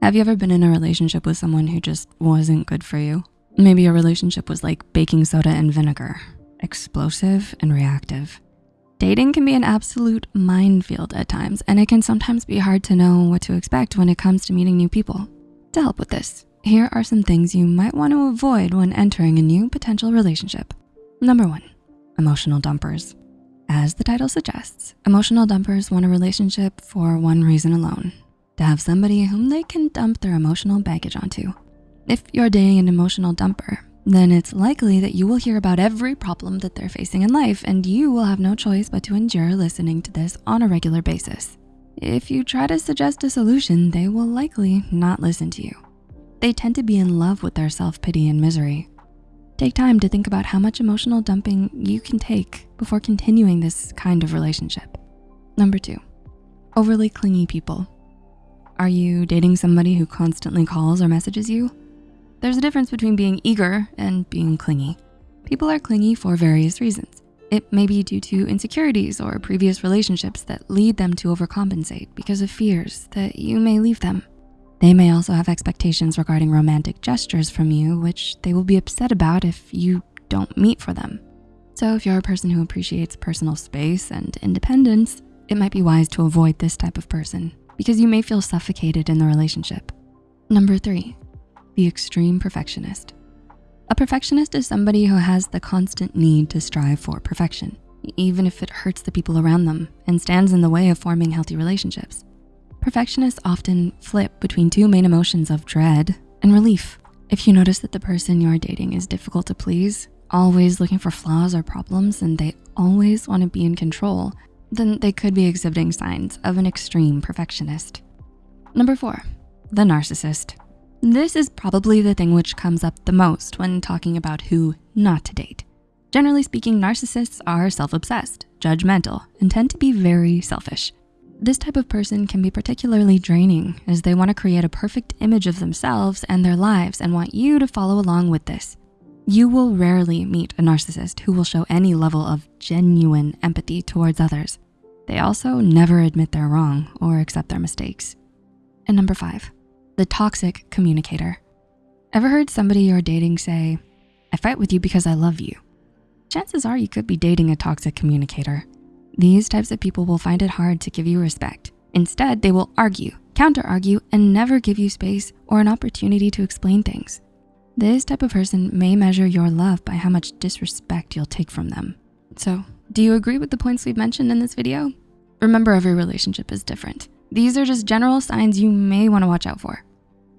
Have you ever been in a relationship with someone who just wasn't good for you? Maybe your relationship was like baking soda and vinegar, explosive and reactive. Dating can be an absolute minefield at times, and it can sometimes be hard to know what to expect when it comes to meeting new people. To help with this, here are some things you might want to avoid when entering a new potential relationship. Number one, emotional dumpers. As the title suggests, emotional dumpers want a relationship for one reason alone, to have somebody whom they can dump their emotional baggage onto. If you're dating an emotional dumper, then it's likely that you will hear about every problem that they're facing in life and you will have no choice but to endure listening to this on a regular basis. If you try to suggest a solution, they will likely not listen to you. They tend to be in love with their self-pity and misery. Take time to think about how much emotional dumping you can take before continuing this kind of relationship. Number two, overly clingy people. Are you dating somebody who constantly calls or messages you? There's a difference between being eager and being clingy. People are clingy for various reasons. It may be due to insecurities or previous relationships that lead them to overcompensate because of fears that you may leave them. They may also have expectations regarding romantic gestures from you, which they will be upset about if you don't meet for them. So if you're a person who appreciates personal space and independence, it might be wise to avoid this type of person because you may feel suffocated in the relationship. Number three, the extreme perfectionist. A perfectionist is somebody who has the constant need to strive for perfection, even if it hurts the people around them and stands in the way of forming healthy relationships. Perfectionists often flip between two main emotions of dread and relief. If you notice that the person you're dating is difficult to please, always looking for flaws or problems, and they always wanna be in control, then they could be exhibiting signs of an extreme perfectionist. Number four, the narcissist. This is probably the thing which comes up the most when talking about who not to date. Generally speaking, narcissists are self-obsessed, judgmental, and tend to be very selfish. This type of person can be particularly draining as they wanna create a perfect image of themselves and their lives and want you to follow along with this. You will rarely meet a narcissist who will show any level of genuine empathy towards others. They also never admit they're wrong or accept their mistakes. And number five, the toxic communicator. Ever heard somebody you're dating say, I fight with you because I love you? Chances are you could be dating a toxic communicator. These types of people will find it hard to give you respect. Instead, they will argue, counter-argue, and never give you space or an opportunity to explain things. This type of person may measure your love by how much disrespect you'll take from them. So, do you agree with the points we've mentioned in this video? Remember, every relationship is different. These are just general signs you may wanna watch out for.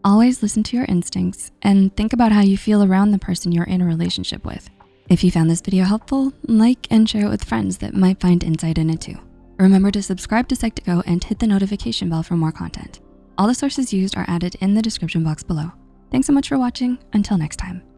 Always listen to your instincts and think about how you feel around the person you're in a relationship with. If you found this video helpful, like and share it with friends that might find insight in it too. Remember to subscribe to Psych2Go and hit the notification bell for more content. All the sources used are added in the description box below. Thanks so much for watching. Until next time.